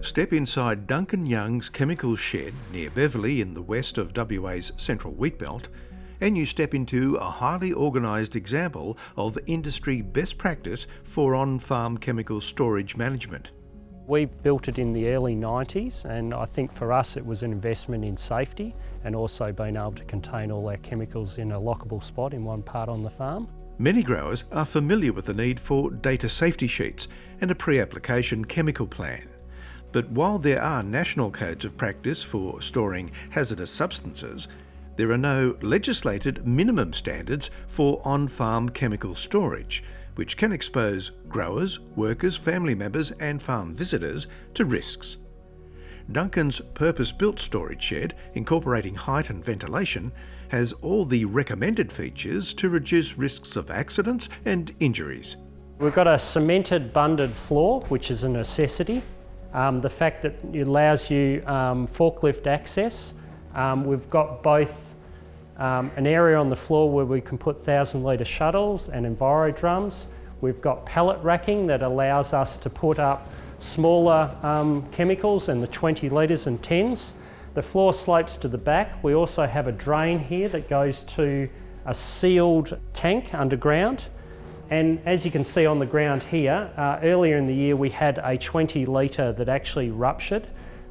Step inside Duncan Young's chemical shed near Beverley in the west of WA's central wheat belt, and you step into a highly organised example of industry best practice for on-farm chemical storage management. We built it in the early 90s and I think for us it was an investment in safety and also being able to contain all our chemicals in a lockable spot in one part on the farm. Many growers are familiar with the need for data safety sheets and a pre-application chemical plan. But while there are national codes of practice for storing hazardous substances, there are no legislated minimum standards for on-farm chemical storage, which can expose growers, workers, family members and farm visitors to risks. Duncan's purpose-built storage shed, incorporating height and ventilation, has all the recommended features to reduce risks of accidents and injuries. We've got a cemented bunded floor, which is a necessity. Um, the fact that it allows you um, forklift access. Um, we've got both um, an area on the floor where we can put 1,000 litre shuttles and Enviro drums. We've got pallet racking that allows us to put up smaller um, chemicals in the 20 litres and 10s. The floor slopes to the back. We also have a drain here that goes to a sealed tank underground. And as you can see on the ground here, uh, earlier in the year we had a 20 litre that actually ruptured.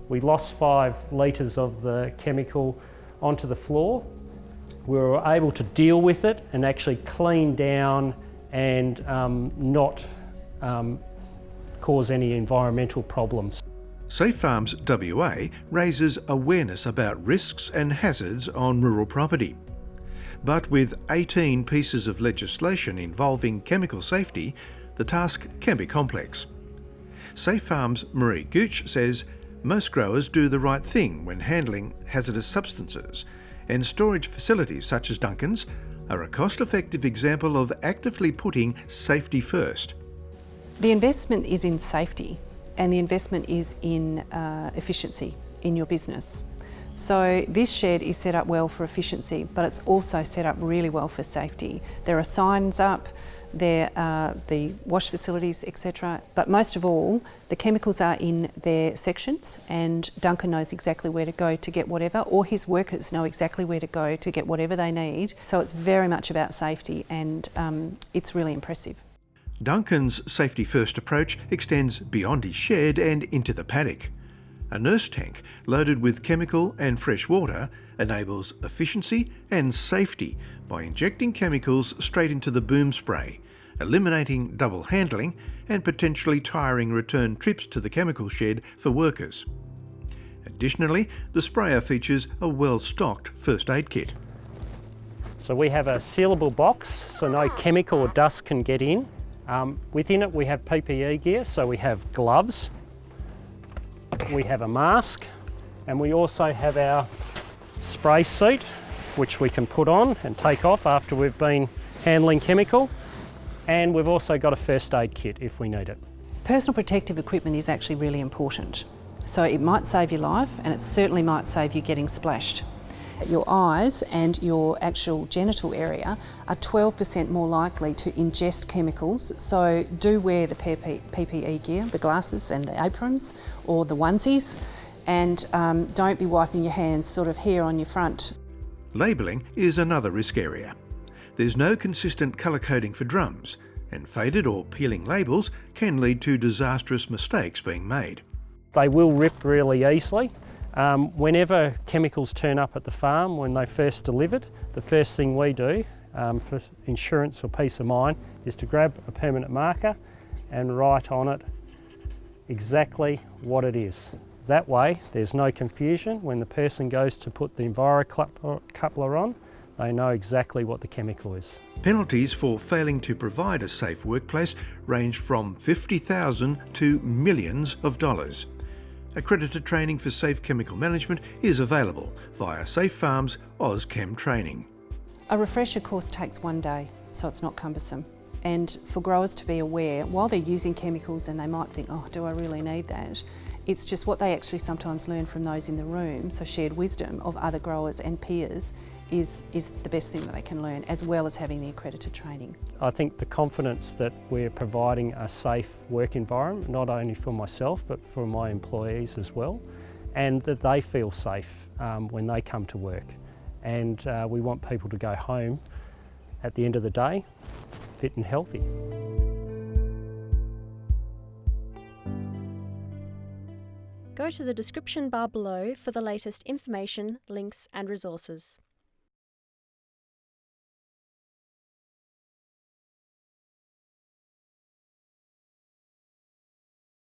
We lost five litres of the chemical onto the floor we were able to deal with it and actually clean down and um, not um, cause any environmental problems. Safe Farms WA raises awareness about risks and hazards on rural property. But with 18 pieces of legislation involving chemical safety, the task can be complex. Safe Farms Marie Gooch says most growers do the right thing when handling hazardous substances and storage facilities such as Duncan's are a cost-effective example of actively putting safety first. The investment is in safety and the investment is in uh, efficiency in your business. So this shed is set up well for efficiency, but it's also set up really well for safety. There are signs up, there are the wash facilities, etc. But most of all, the chemicals are in their sections and Duncan knows exactly where to go to get whatever, or his workers know exactly where to go to get whatever they need. So it's very much about safety and um, it's really impressive. Duncan's safety first approach extends beyond his shed and into the paddock. A nurse tank loaded with chemical and fresh water enables efficiency and safety by injecting chemicals straight into the boom spray, eliminating double handling and potentially tiring return trips to the chemical shed for workers. Additionally, the sprayer features a well-stocked first aid kit. So we have a sealable box so no chemical or dust can get in. Um, within it we have PPE gear, so we have gloves, we have a mask, and we also have our spray suit which we can put on and take off after we've been handling chemical. And we've also got a first aid kit if we need it. Personal protective equipment is actually really important. So it might save your life and it certainly might save you getting splashed. Your eyes and your actual genital area are 12% more likely to ingest chemicals, so do wear the PPE gear, the glasses and the aprons or the onesies, and um, don't be wiping your hands sort of here on your front Labelling is another risk area. There's no consistent colour coding for drums, and faded or peeling labels can lead to disastrous mistakes being made. They will rip really easily. Um, whenever chemicals turn up at the farm when they first delivered, the first thing we do um, for insurance or peace of mind is to grab a permanent marker and write on it exactly what it is. That way, there's no confusion. When the person goes to put the Enviro coupler on, they know exactly what the chemical is. Penalties for failing to provide a safe workplace range from 50,000 to millions of dollars. Accredited training for safe chemical management is available via Safe Farms AusChem Training. A refresher course takes one day, so it's not cumbersome. And for growers to be aware, while they're using chemicals and they might think, oh, do I really need that? It's just what they actually sometimes learn from those in the room, so shared wisdom of other growers and peers, is, is the best thing that they can learn, as well as having the accredited training. I think the confidence that we're providing a safe work environment, not only for myself but for my employees as well, and that they feel safe um, when they come to work. And uh, we want people to go home at the end of the day fit and healthy. Go to the description bar below for the latest information, links and resources.